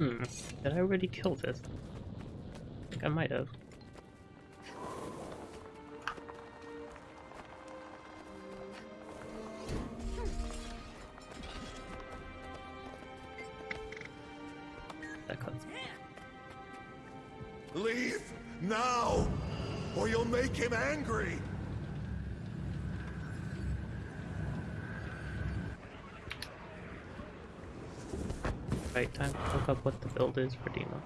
Hmm. Did I already kill this? I think I might have. Up what the build is for Demo.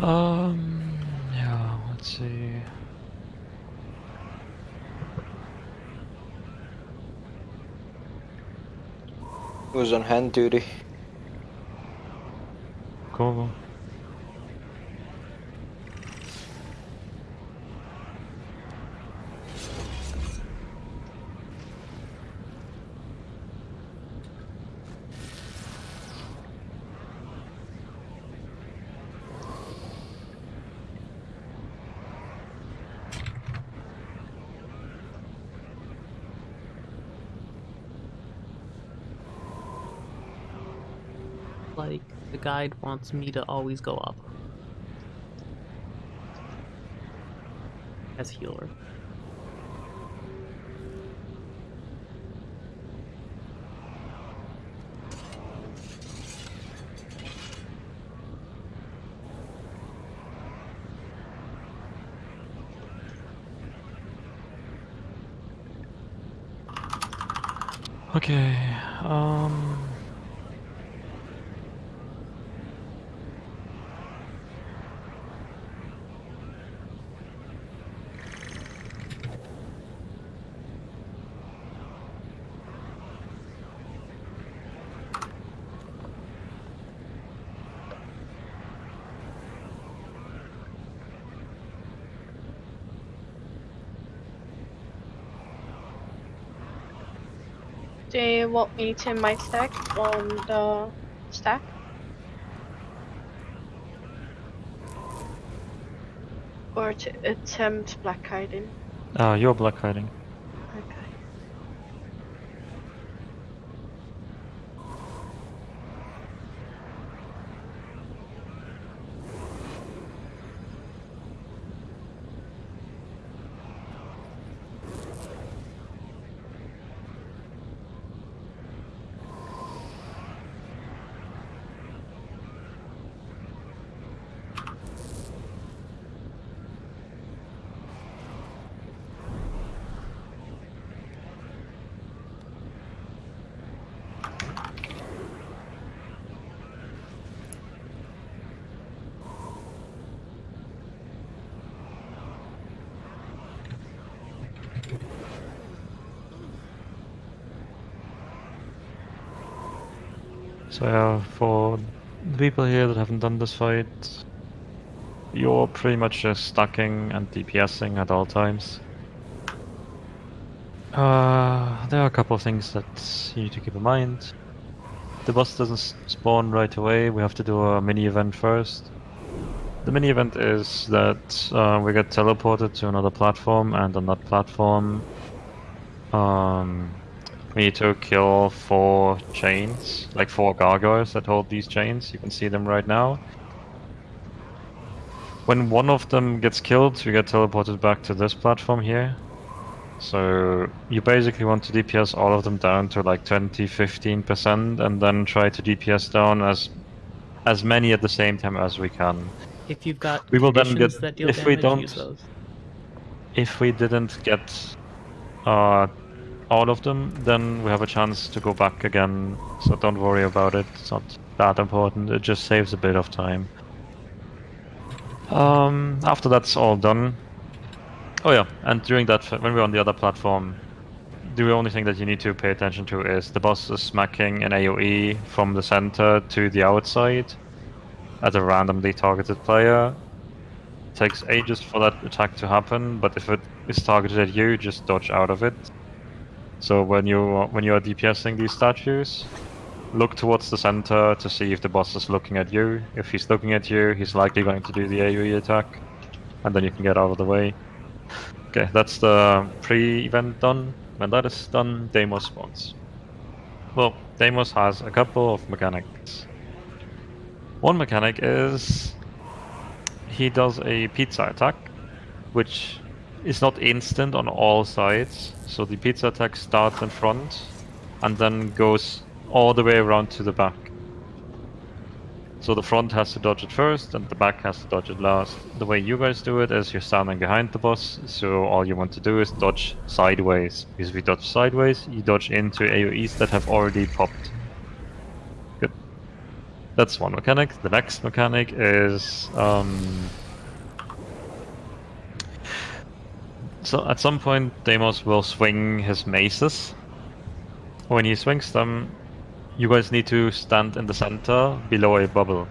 Um, yeah, let's see. Who's on hand duty? Cool. Like, the guide wants me to always go up. As healer. Okay, um... You want me to my stack on the stack? Or to attempt black kiting? Uh, you're black kiting. Okay. So yeah, for the people here that haven't done this fight, you're pretty much just stacking and DPSing at all times. Uh, there are a couple of things that you need to keep in mind. The boss doesn't spawn right away, we have to do a mini event first. The mini event is that uh, we get teleported to another platform, and on that platform, um, we need to kill four chains, like four gargoyles that hold these chains. You can see them right now. When one of them gets killed, we get teleported back to this platform here. So you basically want to DPS all of them down to like 20, 15% and then try to DPS down as as many at the same time as we can. If you've got We will then get- if we damage, use don't- those. If we didn't get uh, all of them, then we have a chance to go back again. So don't worry about it. It's not that important. It just saves a bit of time. Um, after that's all done. Oh yeah, and during that, when we're on the other platform, the only thing that you need to pay attention to is the boss is smacking an AoE from the center to the outside at a randomly targeted player, It takes ages for that attack to happen, but if it is targeted at you, just dodge out of it. So when you when you are DPSing these statues, look towards the center to see if the boss is looking at you. If he's looking at you, he's likely going to do the AoE attack, and then you can get out of the way. Okay, that's the pre-event done. When that is done, Deimos spawns. Well, Deimos has a couple of mechanics. One mechanic is he does a pizza attack, which is not instant on all sides. So the pizza attack starts in front and then goes all the way around to the back. So the front has to dodge it first and the back has to dodge it last. The way you guys do it is you're standing behind the boss, so all you want to do is dodge sideways. Because if you dodge sideways, you dodge into AoEs that have already popped. Good. That's one mechanic. The next mechanic is um, so at some point Deimos will swing his maces. When he swings them, you guys need to stand in the center below a bubble.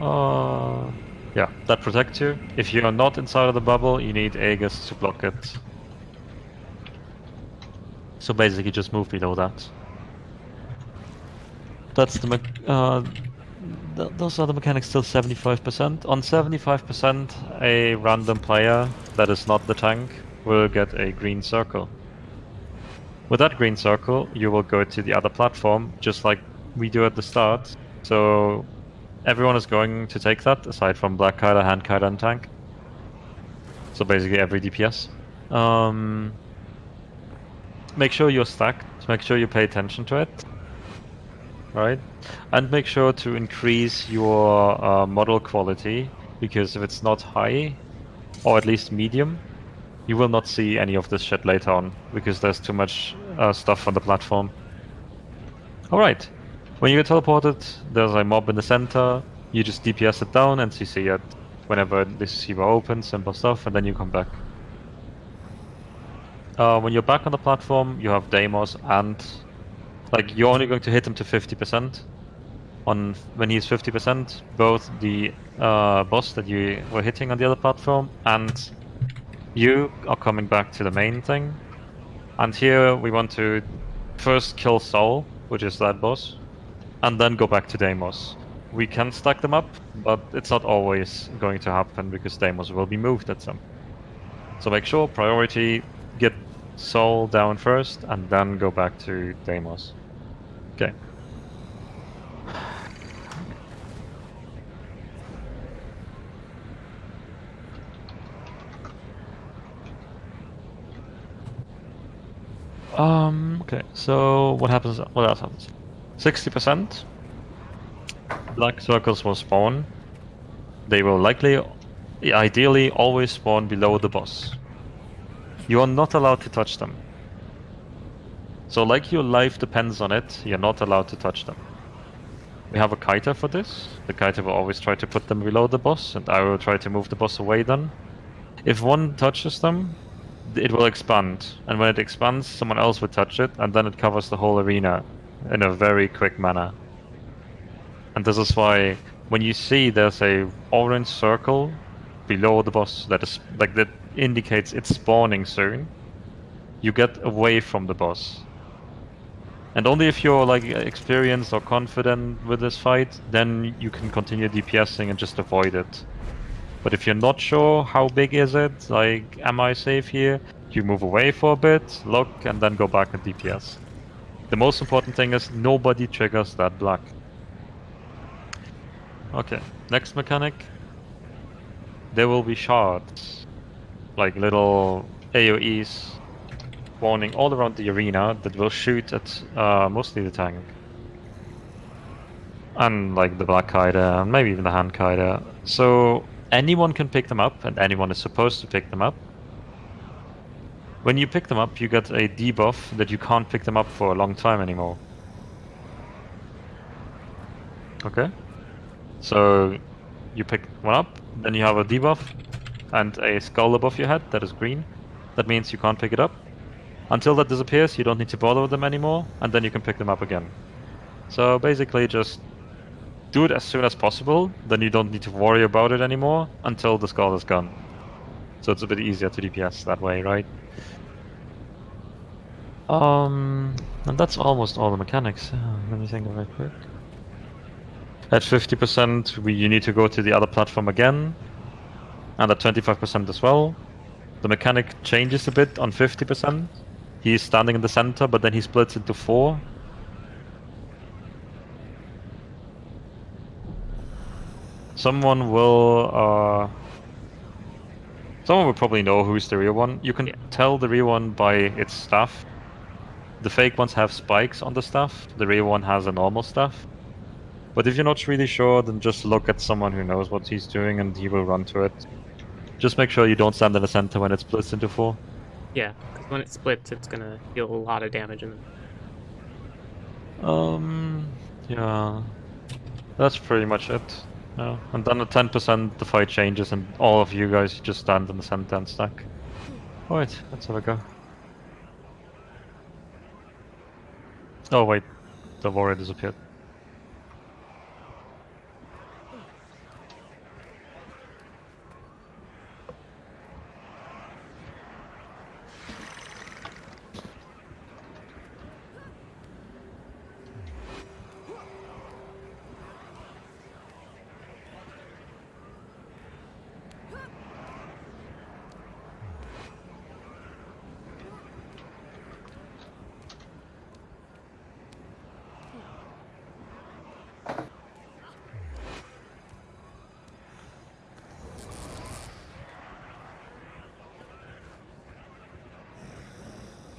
Uh, yeah, that protects you. If you are not inside of the bubble, you need Aegis to block it. So basically just move below that. That's the uh, th those are the mechanics still 75%. On 75%, a random player that is not the tank will get a green circle. With that green circle, you will go to the other platform, just like we do at the start. So everyone is going to take that, aside from Black Kiter, Hand Kiter, and Tank. So basically every DPS. Um, make sure you're stacked, make sure you pay attention to it. Right? And make sure to increase your uh, model quality, because if it's not high, or at least medium, you will not see any of this shit later on, because there's too much uh, stuff on the platform. Alright, when you get teleported, there's a mob in the center, you just DPS it down and CC it whenever this CBO opens, simple stuff, and then you come back. Uh, when you're back on the platform, you have Deimos and... Like, you're only going to hit him to 50%. On When he's 50%, both the uh, boss that you were hitting on the other platform and you are coming back to the main thing. And here we want to first kill Saul, which is that boss, and then go back to Deimos. We can stack them up, but it's not always going to happen because Deimos will be moved at some. So make sure priority get Saul down first and then go back to Deimos. Okay. Um, okay, so what happens, what else happens? 60% black circles will spawn. They will likely, ideally, always spawn below the boss. You are not allowed to touch them. So like your life depends on it, you're not allowed to touch them. We have a kiter for this. The kiter will always try to put them below the boss, and I will try to move the boss away then. If one touches them, it will expand, and when it expands, someone else will touch it, and then it covers the whole arena in a very quick manner. And this is why when you see there's a orange circle below the boss that is like that indicates it's spawning soon, you get away from the boss. And only if you're like experienced or confident with this fight, then you can continue DPSing and just avoid it. But if you're not sure how big is it, like am I safe here, you move away for a bit, look, and then go back and DPS. The most important thing is nobody triggers that black. Okay, next mechanic. There will be shards, like little AoEs spawning all around the arena that will shoot at uh, mostly the tank. And like the Black Kiter, and maybe even the Hand Kiter. So anyone can pick them up, and anyone is supposed to pick them up. When you pick them up, you get a debuff that you can't pick them up for a long time anymore. Okay? So you pick one up, then you have a debuff and a skull above your head that is green. That means you can't pick it up. Until that disappears, you don't need to bother with them anymore, and then you can pick them up again. So basically just do it as soon as possible, then you don't need to worry about it anymore until the skull is gone. So it's a bit easier to DPS that way, right? Um, and that's almost all the mechanics. Uh, let me think of it quick. At 50%, we, you need to go to the other platform again, and at 25% as well. The mechanic changes a bit on 50%. He's standing in the center, but then he splits into four. Someone will, uh... Someone will probably know who's the real one. You can Yeah. tell the real one by its staff. The fake ones have spikes on the staff, the real one has a normal staff. But if you're not really sure, then just look at someone who knows what he's doing and he will run to it. Just make sure you don't stand in the center when it splits into four. Yeah, because when it splits, it's gonna deal a lot of damage. In And Um, yeah, that's pretty much it. Yeah, and then at 10% the fight changes and all of you guys just stand in the center and stack. Alright, let's have a go. Oh wait, the warrior disappeared.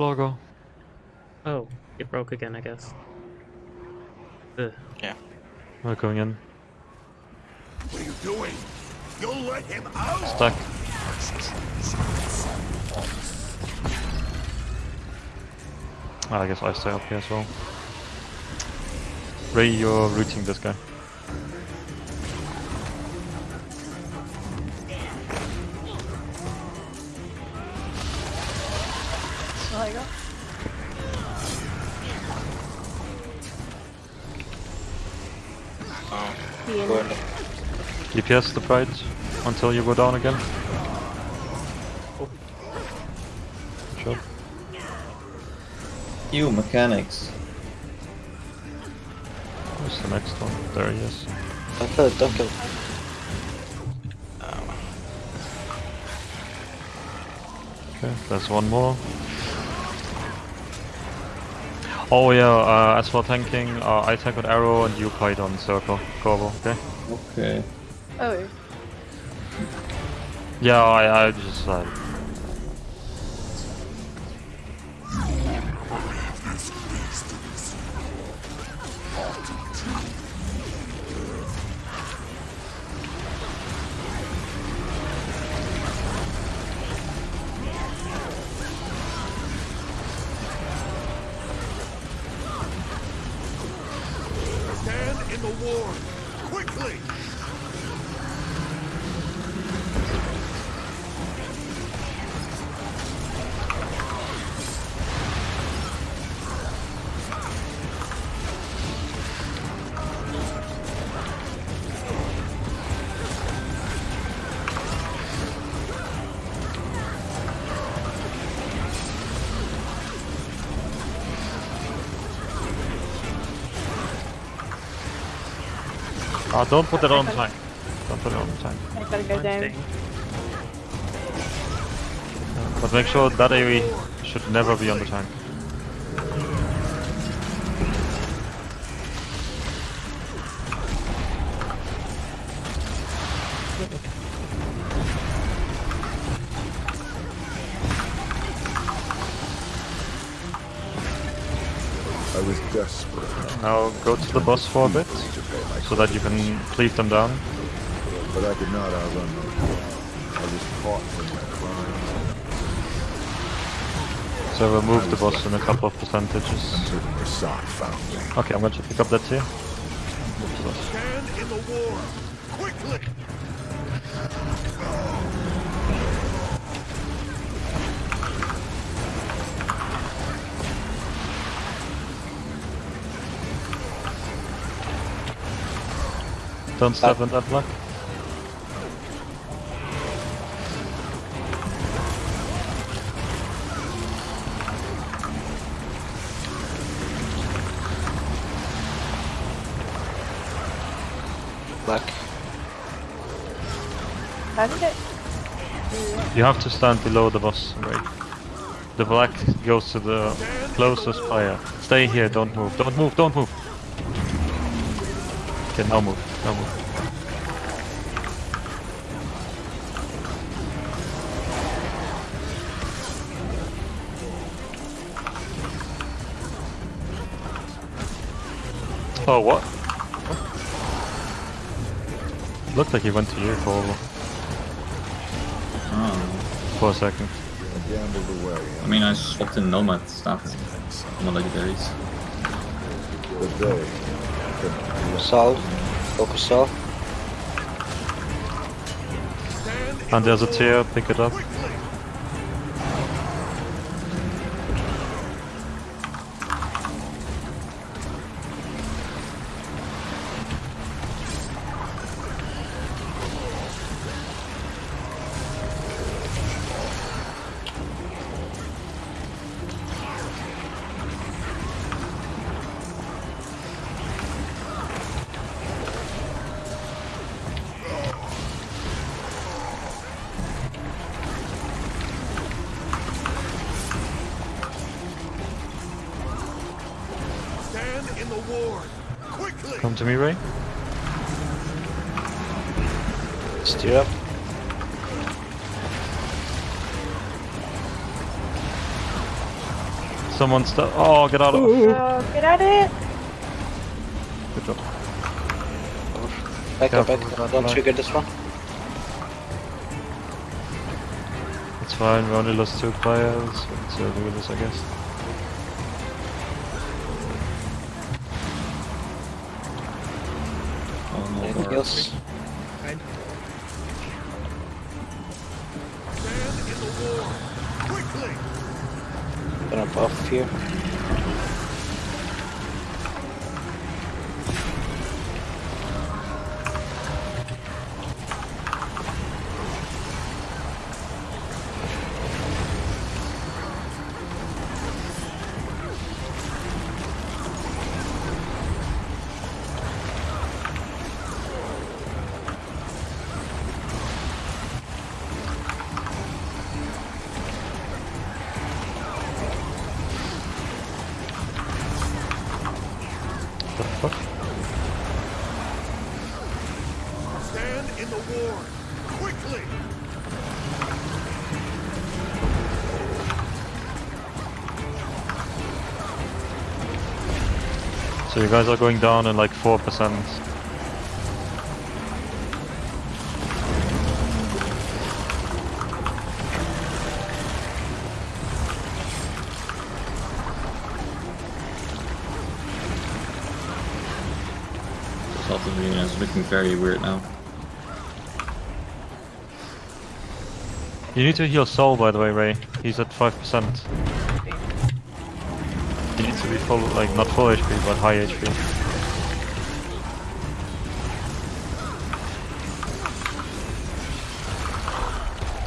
Logo. oh, it broke again, I guess. Ugh. We're going in. What are you doing? You'll let him out? Stuck. Ah, I guess I stay up here as well. Ray, you're rooting this guy. DPS the pride until you go down again. Sure. You mechanics. Where's the next one? There he is. Don't kill it, don't kill it. Okay, there's one more. Oh yeah, uh, as for tanking, uh, I tank on arrow and you fight on circle, Corvo, okay? Okay. Oh, Yeah, I, I just uh, Ah, don't put it on tank. Don't put it on tank. I gotta go down. But make sure that AoE should never be on the tank. I was desperate Now go to the boss for a bit, to pay my so that you can cleave them down. but I could not outrun them. I was caught in my crime So remove the boss in a couple of percentages. until Rasat found me. Okay, I'm going to pick up that here. Stand in the war. Quickly! Don't step in that block. Black. How it? You have to stand below the boss, right? The black goes to the closest player. Stay here, don't move, don't move, don't move! Okay, now move, no move. Oh, what? What? Looked like he went to you for, Oh. for a second. I gambled away. I mean, I swapped in Nomad stuff. Not legendaries. But they, Solve. Focus solve. And there's a tear, pick it up. Someone stop. Oh, get out of Uh, get at it! Good job. Back up, back up. Don't line. trigger this one. It's fine, we only lost two players. Let's uh, do this, I guess. Here. So you guys are going down in like 4%. South of Arena is looking very weird now. You need to heal Saul, by the way, Ray. He's at 5%. He needs to be full, like, not full HP, but high HP.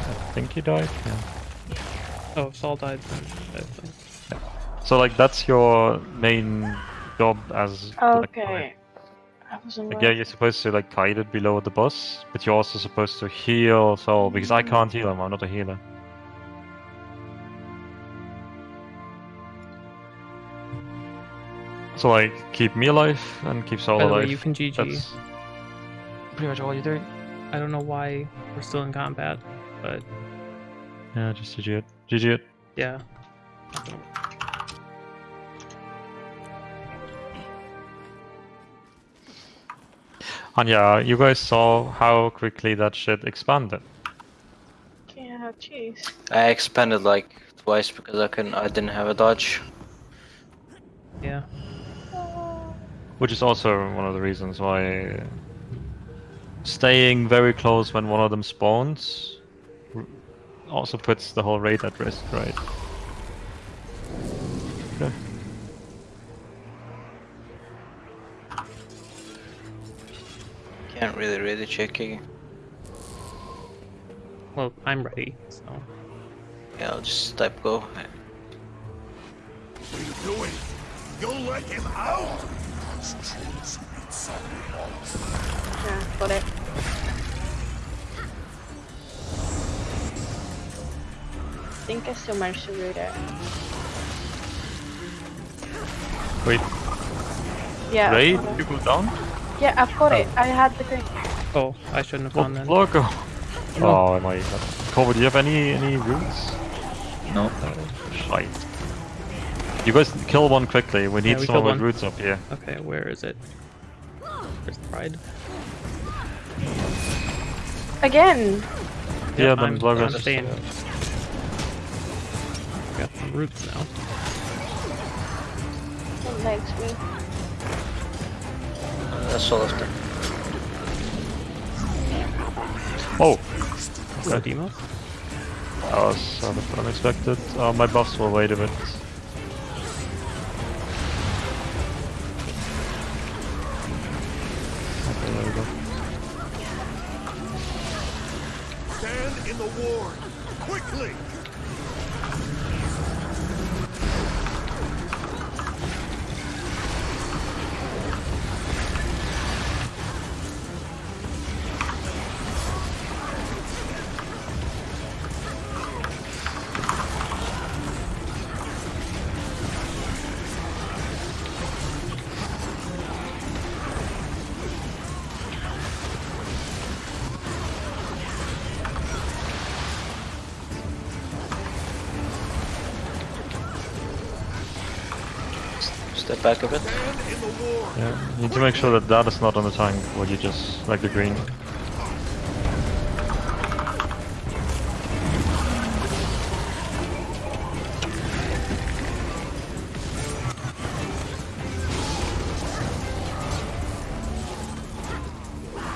I think he died, yeah. Oh, Saul died. I think. So, like, that's your main job as Okay. I wasn't Like, yeah, you're supposed to like guide it below the boss, but you're also supposed to heal Saul because I mm. can't heal him. I'm not a healer. So like, keep me alive and keep Saul By the way, alive. you can GG. That's pretty much all you're doing. I don't know why we're still in combat, but Yeah, just GG it. GG it. yeah. And yeah, you guys saw how quickly that shit expanded. Yeah, jeez. I expanded like twice because I couldn't. I didn't have a dodge. Which is also one of the reasons why staying very close when one of them spawns also puts the whole raid at risk, right? Okay. can't really really check it. Well, I'm ready, so. Yeah, I'll just type go. What are you doing? You'll let him out? Yeah, got it. I think I still managed to root it. Wait, Yeah. I've Ray, got it. you go down? Yeah, I've got it. Oh. I had the green. Oh, I shouldn't have Oh, gone then. logo! Oh my god. Kobe, do you have any any roots? No. Shite. You guys kill one quickly. We need Yeah, we someone killed with roots up here. Okay, where is it? Where's the pride? Again! Yeah, Yep, then I'm, Blogger- I'm staying. Got some roots now. Don't next me. Uh, that's all of them. Oh! Is it Deimos? That was sort of unexpected. Uh, my buffs will wait a bit. Step back a bit. Stand in the ward. Yeah, you need to make sure that that is not on the tank, or you just like the green.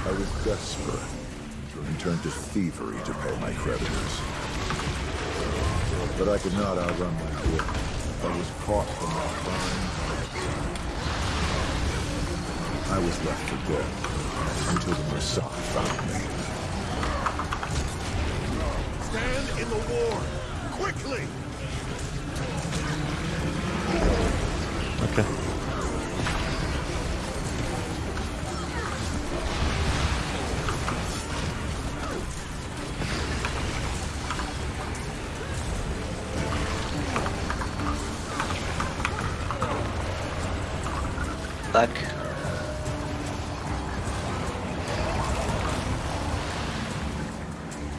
I was desperate, and turned to thievery to pay my creditors. But I could not outrun my guilt. I was caught from that fine I was left for dead until the Mursaat found me. Stand in the ward. Quickly!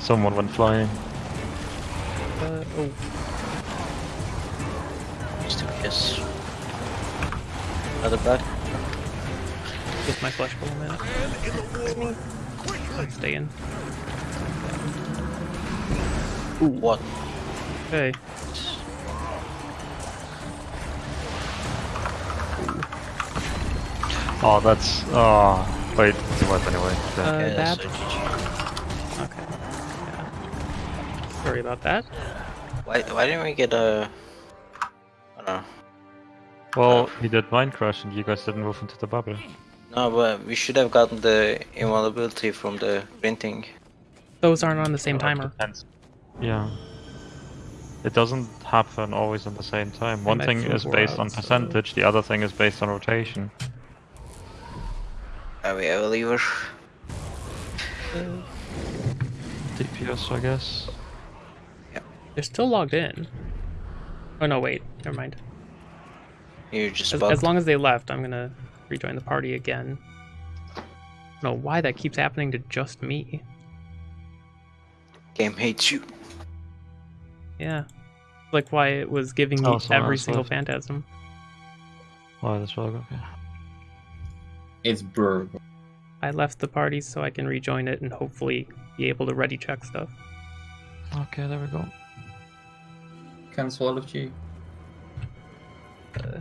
Someone went flying. Uh, oh, Just in case. Another back. with my flesh for a minute. Stand in the ward. Stay in. What? Okay. Oh, that's. Oh, wait, it's a wipe anyway. Okay. Uh, Okay, Sorry about that. Why, why didn't we get a... I don't know. well, he did Mind Crush, and you guys didn't move into the bubble. No, but we should have gotten the invulnerability from the printing. Those aren't on the same timer. depends. Yeah. It doesn't happen always at the same time. One thing is four based on out, so- percentage, the other thing is based on rotation. Are we ever lever? DPS, I guess. They're still logged in. Oh no, wait. Never mind. You're just As, as long as they left, I'm gonna rejoin the party again. I don't know why that keeps happening to just me. Game hates you. Yeah. Like why it was giving me Oh, someone every single left. phantasm. Oh, that's well okay. It's Burr. I left the party so I can rejoin it and hopefully be able to ready check stuff. Okay, there we go. Cancel all of G.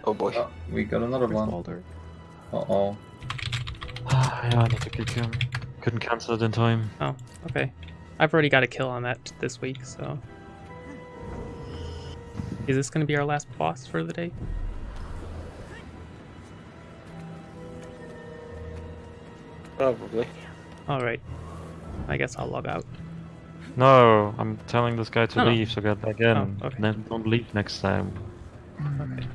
Oh boy. Oh, we got another Where's one. Baldur? Uh oh. yeah, I need to kick him. Couldn't cancel it in time. Oh, okay. I've already got a kill on that this week, so. Is this gonna be our last boss for the day? Probably. Alright. I guess I'll log out. No, I'm telling this guy to No, no. leave, so get back in. Oh, okay. Then don't leave next time. Okay.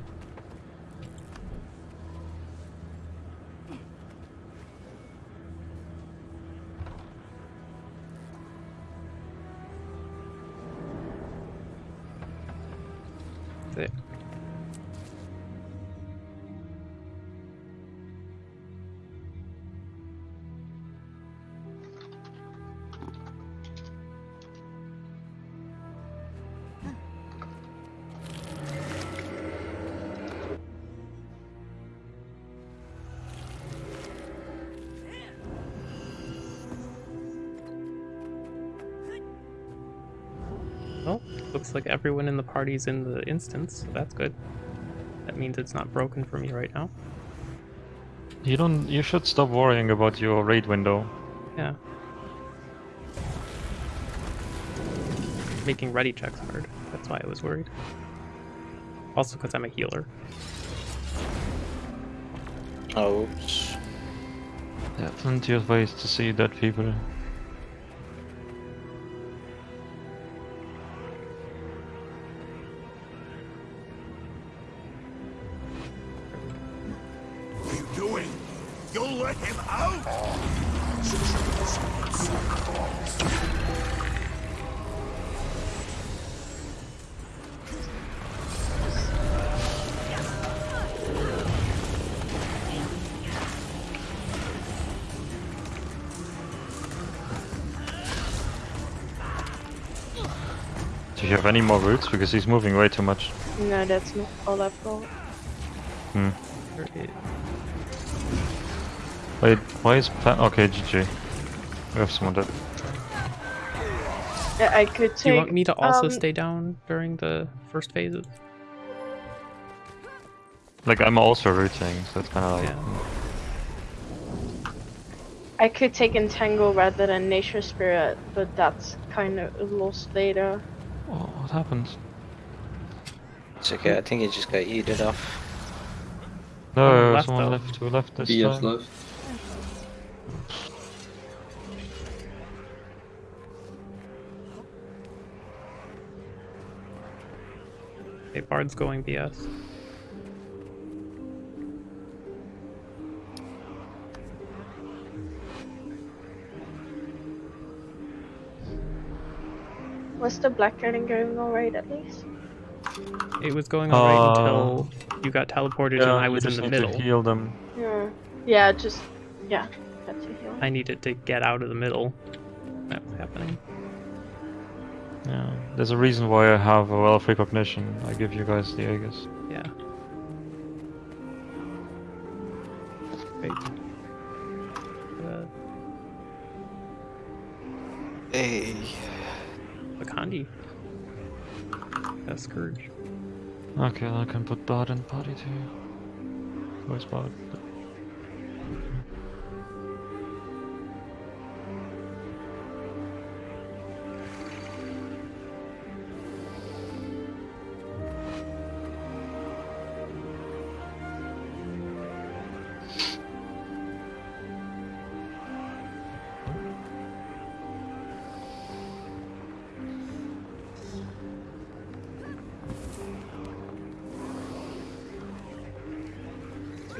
Looks like everyone in the party's in the instance, so that's good. That means it's not broken for me right now. You don't. You should stop worrying about your raid window. Yeah. Making ready checks hard. That's why I was worried. Also because I'm a healer. Ouch. There are plenty of ways to see dead people. You have any more routes? Because he's moving way too much. No, that's not all I've got. Hmm. Wait, why is pa- okay? GG. We have someone dead. Yeah, I could take. Do you want me to also um, stay down during the first phases? Like I'm also routing, so it's kind of like. Yeah. I could take Entangle rather than Nature Spirit, but that's kind of lost data. Oh, what happened? It's okay, I think he just got eaten off. No, left someone though. left. Who left this BF time? left. Okay, Bard's going BS. Was the Black Dragon going alright at least? It was going alright Uh, until you got teleported and I you was in just the need to middle. heal them. Yeah. Yeah, just yeah. Heal. I needed to get out of the middle. That was happening. Yeah, there's a reason why I have a Well of Precognition. I give you guys the Aegis. Yeah. Wait. Uh, Hey. Bakandi. That's Scourge. Okay, I can put Bard in party too. Where's Bard?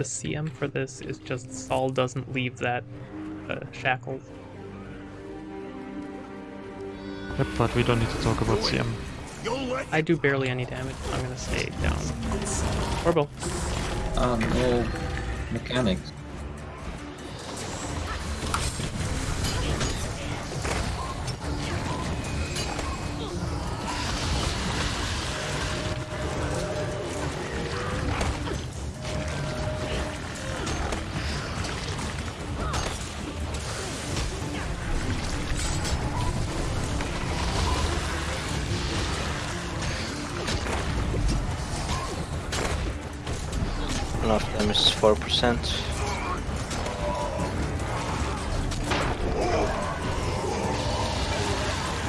CM for this is just Saul doesn't leave that uh, shackles. Yep, but we don't need to talk about CM. I do barely any damage, so I'm gonna stay down. Orbo. Ah, no mechanics. percent.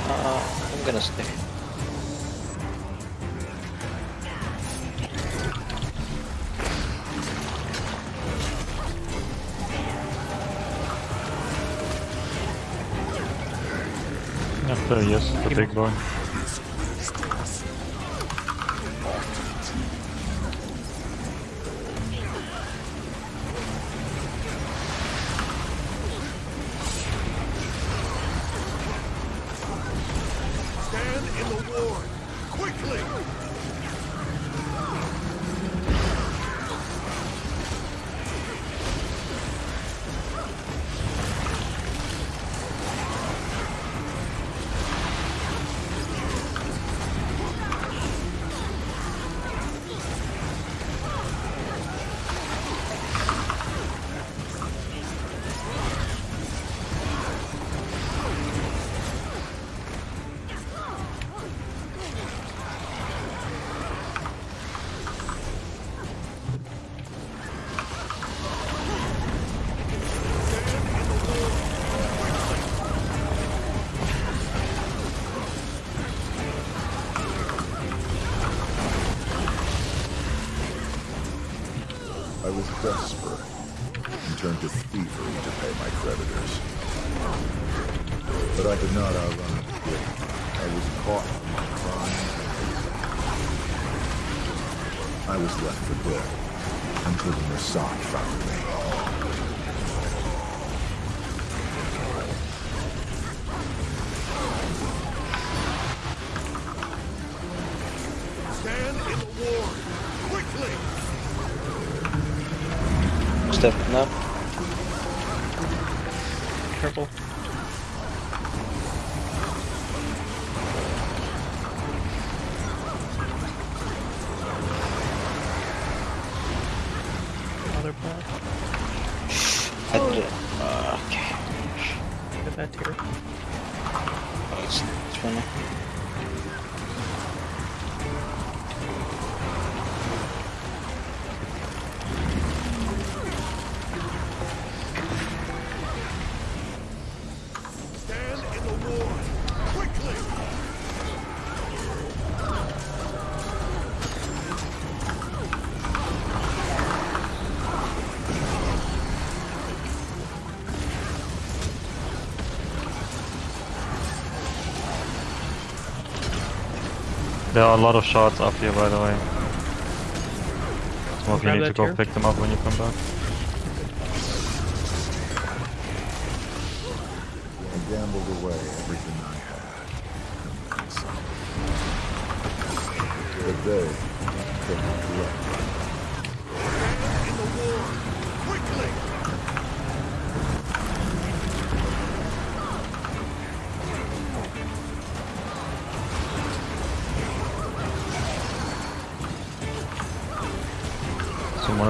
Uh, I'm gonna stay. After, yes, the big boy. Stepping up. Careful. There are a lot of shots up here, by the way. Smoke, you Grab need to go tier. pick them up when you come back. I gambled away everything I had. and then some. But they couldn't collect.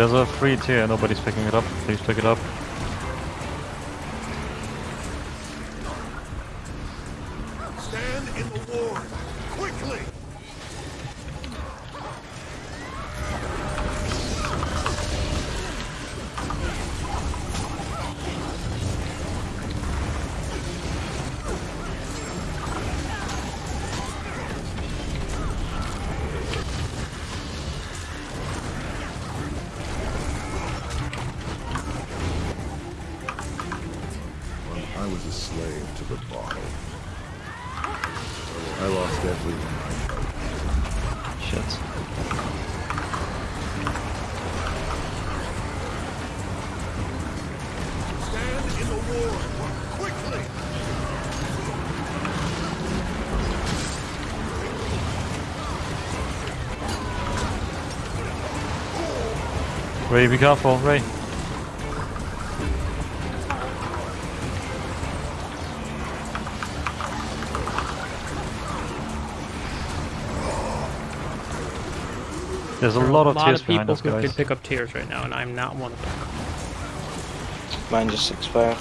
There's a free tier, nobody's picking it up. Please pick it up. Ray, be careful, Ray. There's a There are lot of lot tears of people us, who guys. could pick up tears right now, and I'm not one of them. Mine just expired.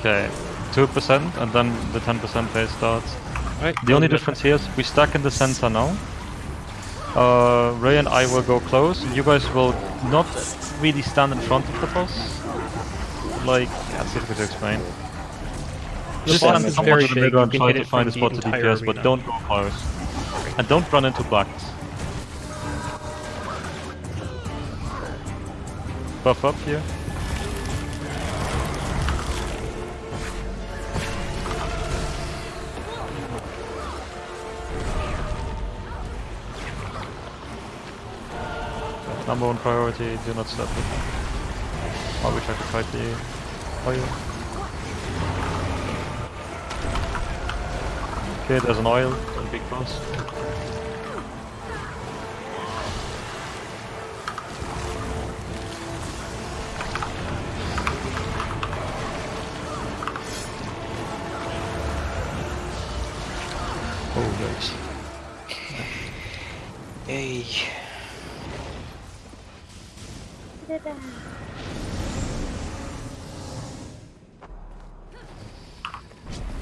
Okay, two percent, and then the ten percent phase starts. Right. The only difference here is we're stuck in the center now. Uh, Ray and I will go close, and you guys will not really stand in front of the boss. Like, that's difficult to explain. The Just stand somewhere in the middle and try to find a spot to DPS, but don't go close. And don't run into blacks. Buff up here. Number one priority, do not step it. I wish I could fight the oh, oil. Okay, there's an oil, don't be close. Oh, yikes. Yay.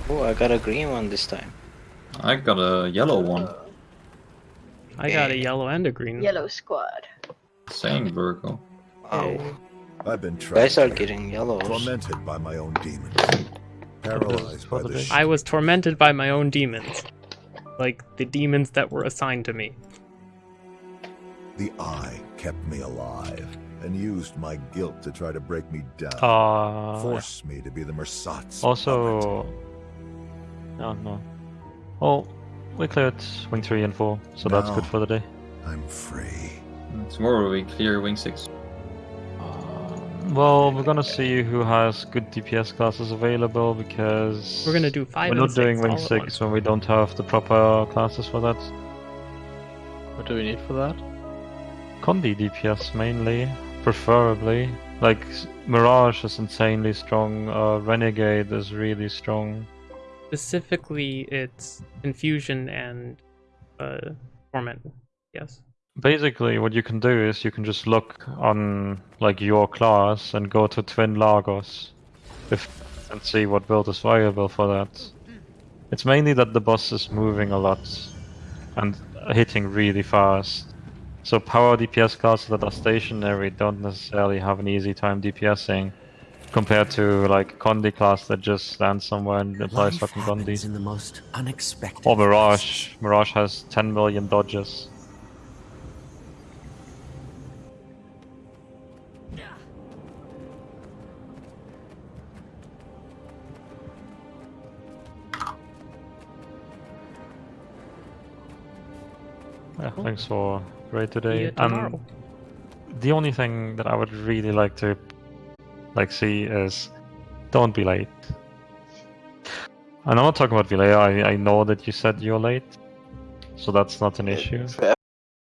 Oh, I got a green one this time. I got a yellow one. I got a yellow and a green. Yellow squad. Same Virgo. Wow. I've been You guys are getting yellows. tormented by my own demons, paralyzed by for the the day. sh- I was tormented by my own demons. Like the demons that were assigned to me. The eye kept me alive and used my guilt to try to break me down, Uh, force me to be the Mursaat's puppet. Also, no, no. Oh, we cleared wing three and four, so that's good for the day. I'm free. Tomorrow we clear wing six. Well, we're gonna see who has good DPS classes available because We're gonna do five We're and not doing six wing six when we don't have the proper classes for that. What do we need for that? Condi DPS mainly, preferably. Like Mirage is insanely strong. Uh, Renegade is really strong. Specifically, it's infusion and uh, torment. Yes. Basically, what you can do is you can just look on like your class and go to Twin Lagos, if and see what build is viable for that. It's mainly that the boss is moving a lot and hitting really fast. So power DPS classes that are stationary don't necessarily have an easy time DPSing compared to like Condi class that just stands somewhere and applies Life fucking happens Condis. in the most unexpected. Or Mirage. places. Mirage has 10 million dodges. Yeah, thanks for raid today. you tomorrow. And the only thing that I would really like to like see is don't be late. And I'm not talking about Vilea, I, I know that you said you're late. So that's not an issue. For